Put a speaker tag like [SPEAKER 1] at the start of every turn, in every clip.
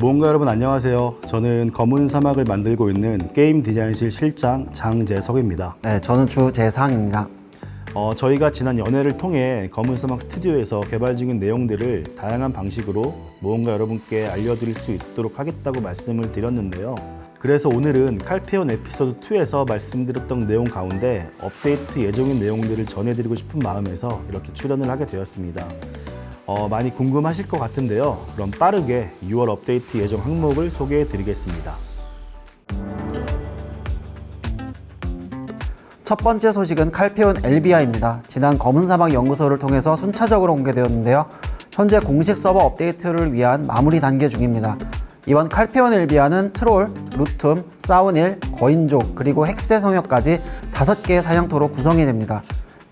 [SPEAKER 1] 모험가 여러분 안녕하세요. 저는 검은 사막을 만들고 있는 게임 디자인실 실장 장재석입니다.
[SPEAKER 2] 네, 저는 주재상입니다.
[SPEAKER 1] 어, 저희가 지난 연애를 통해 검은 사막 스튜디오에서 개발 중인 내용들을 다양한 방식으로 모험가 여러분께 알려드릴 수 있도록 하겠다고 말씀을 드렸는데요. 그래서 오늘은 칼페온 에피소드 2에서 말씀드렸던 내용 가운데 업데이트 예정인 내용들을 전해드리고 싶은 마음에서 이렇게 출연을 하게 되었습니다. 어, 많이 궁금하실 것 같은데요. 그럼 빠르게 6월 업데이트 예정 항목을 소개해 드리겠습니다.
[SPEAKER 2] 첫 번째 소식은 칼페온 엘비아입니다. 지난 검은 사막 연구소를 통해서 순차적으로 공개되었는데요. 현재 공식 서버 업데이트를 위한 마무리 단계 중입니다. 이번 칼페온 엘비아는 트롤, 루툼, 사우닐, 거인족, 그리고 헥세 성역까지 5개의 사냥터로 구성이 됩니다.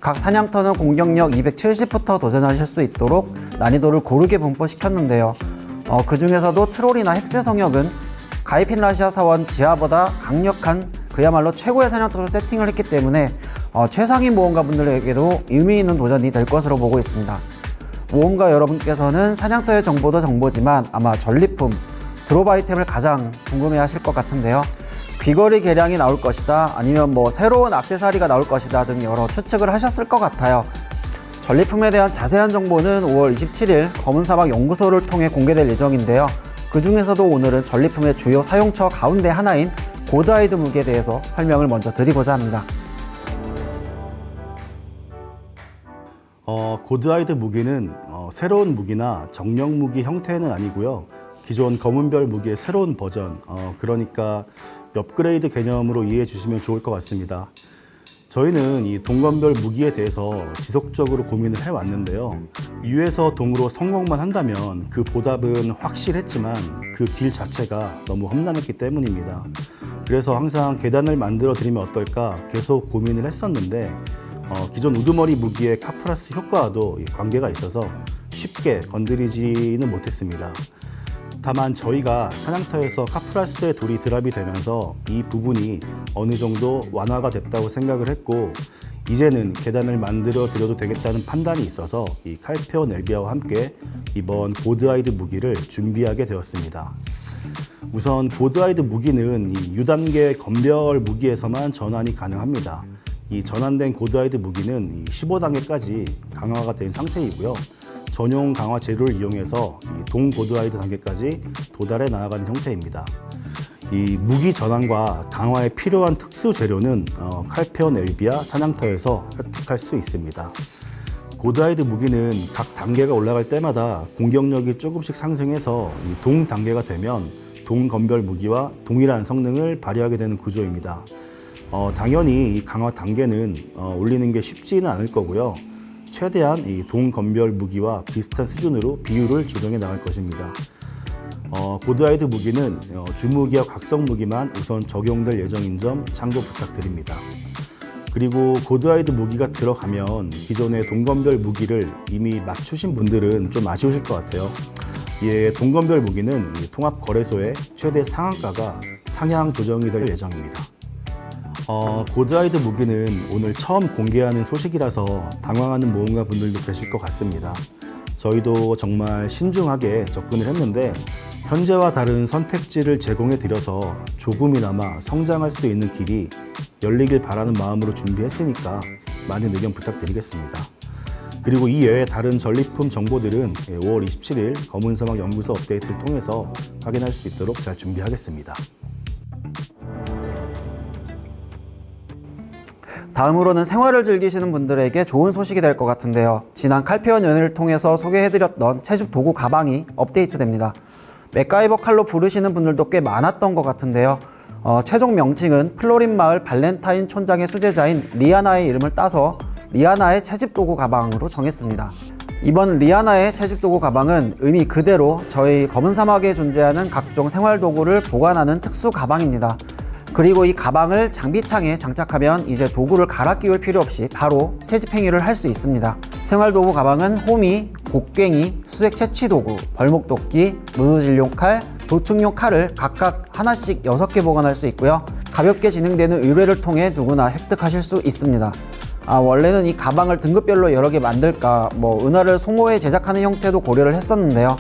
[SPEAKER 2] 각 사냥터는 공격력 270부터 도전하실 수 있도록 난이도를 고르게 분포시켰는데요. 어, 그 중에서도 트롤이나 헥세 성역은 가이핀 라시아 사원 지하보다 강력한 그야말로 최고의 사냥터로 세팅을 했기 때문에 어, 최상위 모험가 분들에게도 의미 있는 도전이 될 것으로 보고 있습니다. 모험가 여러분께서는 사냥터의 정보도 정보지만 아마 전리품, 드롭 아이템을 가장 궁금해 하실 것 같은데요. 귀걸이 개량이 나올 것이다 아니면 뭐 새로운 악세사리가 나올 것이다 등 여러 추측을 하셨을 것 같아요. 전리품에 대한 자세한 정보는 5월 27일 검은사막 연구소를 통해 공개될 예정인데요. 그 중에서도 오늘은 전리품의 주요 사용처 가운데 하나인 고드아이드 무기에 대해서 설명을 먼저 드리고자 합니다.
[SPEAKER 1] 어, 고드아이드 무기는 어, 새로운 무기나 정령 무기 형태는 아니고요. 기존 검은별 무기의 새로운 버전, 어, 그러니까 업그레이드 개념으로 이해해 주시면 좋을 것 같습니다. 저희는 이 동검별 무기에 대해서 지속적으로 고민을 해왔는데요. 유에서 동으로 성공만 한다면 그 보답은 확실했지만 그 길 자체가 너무 험난했기 때문입니다. 그래서 항상 계단을 만들어 드리면 어떨까 계속 고민을 했었는데 어, 기존 우두머리 무기의 카프라스 효과와도 이 관계가 있어서 쉽게 건드리지는 못했습니다. 다만 저희가 사냥터에서 카프라스의 돌이 drop이 되면서 이 부분이 어느 정도 완화가 됐다고 생각을 했고 이제는 계단을 만들어 드려도 되겠다는 판단이 있어서 이 칼페온 엘비아와 함께 이번 고드아이드 무기를 준비하게 되었습니다. 우선 고드아이드 무기는 이 유단계 검은별 무기에서만 전환이 가능합니다. 이 전환된 고드아이드 무기는 15단계까지 강화가 된 상태이고요. 전용 강화 재료를 이용해서 이 동고드아이드 단계까지 도달해 나아가는 형태입니다. 이 무기 전환과 강화에 필요한 특수 재료는 어, 칼페온 엘비아 사냥터에서 획득할 수 있습니다. 고드아이드 무기는 각 단계가 올라갈 때마다 공격력이 조금씩 상승해서 이동 단계가 되면 동건별 무기와 동일한 성능을 발휘하게 되는 구조입니다. 어, 당연히 이 강화 단계는 어, 올리는 게 쉽지는 않을 거고요. 최대한 이 동건별 무기와 비슷한 수준으로 비율을 조정해 나갈 것입니다. 어, 고드아이드 무기는 어, 주무기와 각성 무기만 우선 적용될 예정인 점 참고 부탁드립니다. 그리고 고드아이드 무기가 들어가면 기존의 동건별 무기를 이미 맞추신 분들은 좀 아쉬우실 것 같아요. 예, 동건별 무기는 이 통합거래소의 최대 상한가가 상향 조정이 될 예정입니다. 어, 고드아이드 무기는 오늘 처음 공개하는 소식이라서 당황하는 모험가 분들도 계실 것 같습니다. 저희도 정말 신중하게 접근을 했는데 현재와 다른 선택지를 제공해 드려서 조금이나마 성장할 수 있는 길이 열리길 바라는 마음으로 준비했으니까 많은 의견 부탁드리겠습니다. 그리고 이 외에 다른 전리품 정보들은 5월 27일 검은사막 연구소 업데이트를 통해서 확인할 수 있도록 잘 준비하겠습니다.
[SPEAKER 2] 다음으로는 생활을 즐기시는 분들에게 좋은 소식이 될 것 같은데요. 지난 칼페온 연회를 통해서 소개해드렸던 채집 도구 가방이 업데이트됩니다. 맥가이버 칼로 부르시는 분들도 꽤 많았던 것 같은데요. 어, 최종 명칭은 플로린 마을 발렌타인 촌장의 수제자인 리아나의 이름을 따서 리아나의 채집 도구 가방으로 정했습니다. 이번 리아나의 채집 도구 가방은 의미 그대로 저희 검은 사막에 존재하는 각종 생활 도구를 보관하는 특수 가방입니다. 그리고 이 가방을 장비창에 장착하면 이제 도구를 갈아 끼울 필요 없이 바로 채집 행위를 할 수 있습니다. 생활 도구 가방은 호미, 곡괭이, 수색 채취 도구, 벌목도끼, 무드질용 칼, 도축용 칼을 각각 하나씩 6개 보관할 수 있고요. 가볍게 진행되는 의뢰를 통해 누구나 획득하실 수 있습니다. 아, 원래는 이 가방을 등급별로 여러 개 만들까 뭐 은하를 송호해 제작하는 형태도 고려를 했었는데요.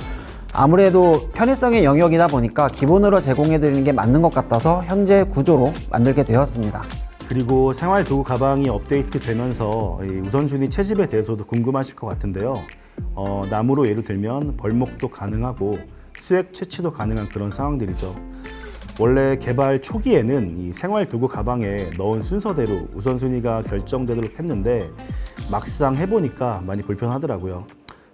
[SPEAKER 2] 아무래도 편의성의 영역이다 보니까 기본으로 제공해 드리는 게 맞는 것 같아서 현재 구조로 만들게 되었습니다.
[SPEAKER 1] 그리고 생활 도구 가방이 업데이트 되면서 이 우선순위 채집에 대해서도 궁금하실 것 같은데요. 어, 나무로 예를 들면 벌목도 가능하고 수액 채취도 가능한 그런 상황들이죠. 원래 개발 초기에는 이 생활 도구 가방에 넣은 순서대로 우선순위가 결정되도록 했는데 막상 해보니까 많이 불편하더라고요.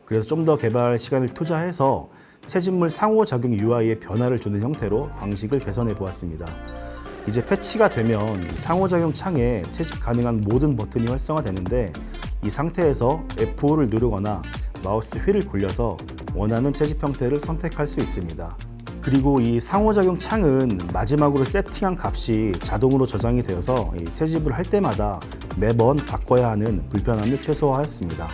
[SPEAKER 1] 그래서 좀 더 개발 시간을 투자해서 채집물 상호 작용 UI에 변화를 주는 형태로 방식을 개선해 보았습니다. 이제 패치가 되면 이 상호작용 창에 채집 가능한 모든 버튼이 활성화되는데 이 상태에서 F5를 누르거나 마우스 휠을 굴려서 원하는 채집 형태를 선택할 수 있습니다. 그리고 이 상호작용 창은 마지막으로 세팅한 값이 자동으로 저장이 되어서 이 채집을 할 때마다 매번 바꿔야 하는 불편함을 최소화하였습니다.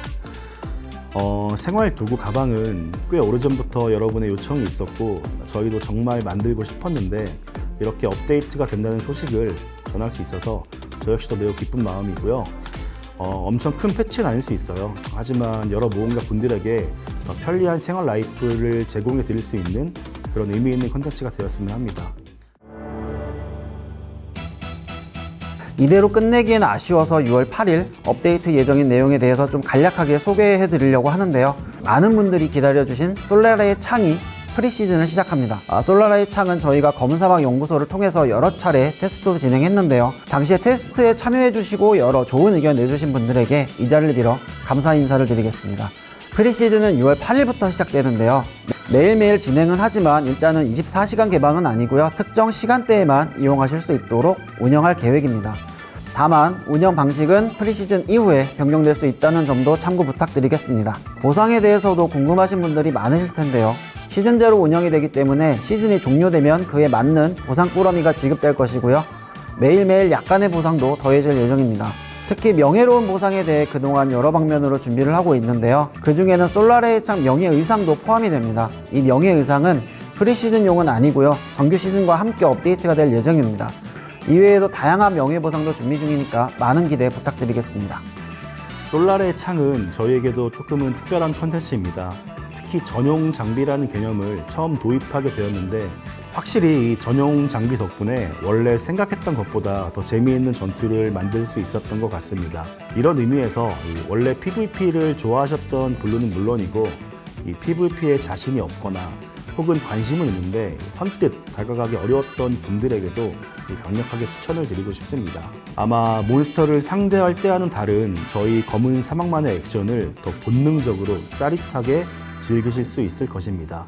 [SPEAKER 1] 어, 생활 도구 가방은 꽤 오래전부터 여러분의 요청이 있었고 저희도 정말 만들고 싶었는데 이렇게 업데이트가 된다는 소식을 전할 수 있어서 저 역시도 매우 기쁜 마음이고요. 어, 엄청 큰 패치는 아닐 수 있어요. 하지만 여러 모험가 분들에게 더 편리한 생활 life를 제공해 드릴 수 있는 그런 의미 있는 컨텐츠가 되었으면 합니다.
[SPEAKER 2] 이대로 끝내기엔 아쉬워서 6월 8일 업데이트 예정인 내용에 대해서 좀 간략하게 소개해 드리려고 하는데요. 많은 분들이 기다려주신 솔라레의 창이 pre-season을 시작합니다. 아, 솔라레의 창은 저희가 검은사막 연구소를 통해서 여러 차례 테스트도 진행했는데요. 당시에 테스트에 참여해 주시고 여러 좋은 의견 내주신 분들에게 이 자리를 빌어 감사 인사를 드리겠습니다. pre-season은 6월 8일부터 시작되는데요. 매일매일 진행은 하지만 일단은 24시간 개방은 아니고요. 특정 시간대에만 이용하실 수 있도록 운영할 계획입니다. 다만 운영 방식은 프리시즌 이후에 변경될 수 있다는 점도 참고 부탁드리겠습니다. 보상에 대해서도 궁금하신 분들이 많으실 텐데요. 시즌제로 운영이 되기 때문에 시즌이 종료되면 그에 맞는 보상 꾸러미가 지급될 것이고요. 매일매일 약간의 보상도 더해질 예정입니다. 특히 명예로운 보상에 대해 그동안 여러 방면으로 준비를 하고 있는데요. 그 중에는 솔라레의 창 명예의상도 포함이 됩니다. 이 명예의상은 프리시즌용은 아니고요. 정규 시즌과 함께 업데이트가 될 예정입니다. 이외에도 다양한 명예보상도 준비 중이니까 많은 기대 부탁드리겠습니다.
[SPEAKER 1] 솔라레의 창은 저희에게도 조금은 특별한 컨텐츠입니다. 특히 전용 장비라는 개념을 처음 도입하게 되었는데 확실히 이 전용 장비 덕분에 원래 생각했던 것보다 더 재미있는 전투를 만들 수 있었던 것 같습니다. 이런 의미에서 이 원래 PVP를 좋아하셨던 분들은 물론이고 이 PVP에 자신이 없거나 혹은 관심은 있는데 선뜻 다가가기 어려웠던 분들에게도 이 강력하게 추천을 드리고 싶습니다. 아마 몬스터를 상대할 때와는 다른 저희 검은 사막만의 액션을 더 본능적으로 짜릿하게 즐기실 수 있을 것입니다.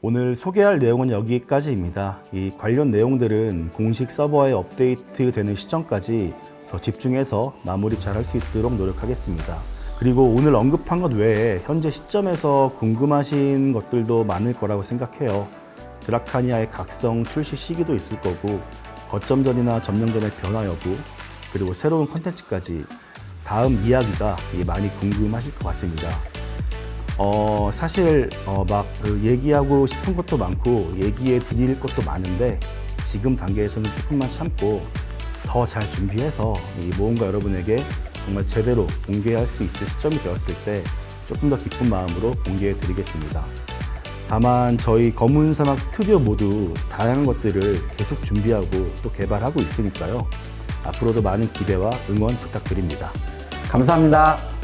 [SPEAKER 1] 오늘 소개할 내용은 여기까지입니다. 이 관련 내용들은 공식 서버에 업데이트 되는 시점까지 더 집중해서 마무리 잘 할 수 있도록 노력하겠습니다. 그리고 오늘 언급한 것 외에 현재 시점에서 궁금하신 것들도 많을 거라고 생각해요. 드라카니아의 각성 출시 시기도 있을 거고 거점전이나 점령전의 변화 여부 그리고 새로운 컨텐츠까지 다음 이야기가 많이 궁금하실 것 같습니다. 어, 사실 어, 막그 얘기하고 싶은 것도 많고 얘기해 드릴 것도 많은데 지금 단계에서는 조금만 참고 더 잘 준비해서 이 모험가 여러분에게 정말 제대로 공개할 수 있을 시점이 되었을 때 조금 더 기쁜 마음으로 공개해 드리겠습니다. 다만 저희 검은 사막 스튜디오 모두 다양한 것들을 계속 준비하고 또 개발하고 있으니까요. 앞으로도 많은 기대와 응원 부탁드립니다.
[SPEAKER 2] 감사합니다.